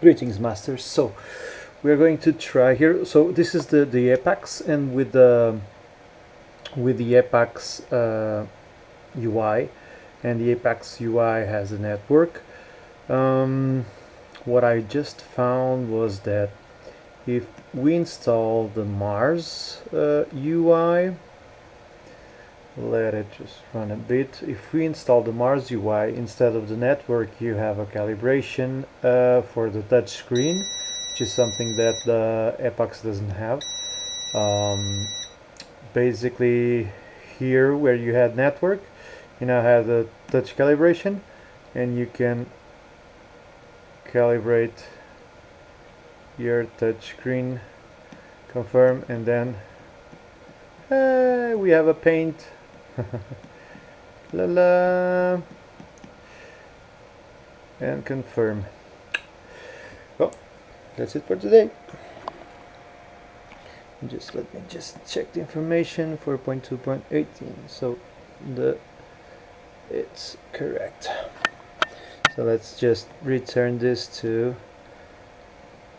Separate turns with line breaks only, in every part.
Greetings masters. So we are going to try here. So this is the the Epax and with the with the Epax uh, UI and the Epax UI has a network. Um, what I just found was that if we install the Mars uh, UI let it just run a bit. If we install the Mars UI instead of the network you have a calibration uh, for the touch screen which is something that the Epax doesn't have. Um, basically here where you had network you now have the touch calibration and you can calibrate your touch screen confirm and then uh, we have a paint la la. And confirm. Well that's it for today. Just let me just check the information. for 4.2.18 so the it's correct. So let's just return this to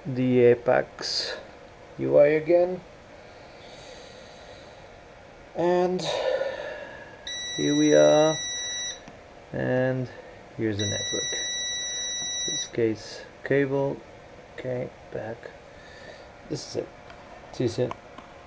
the Epax UI again. And here we are. And here's the network. This case cable. Okay back. This is it. See you soon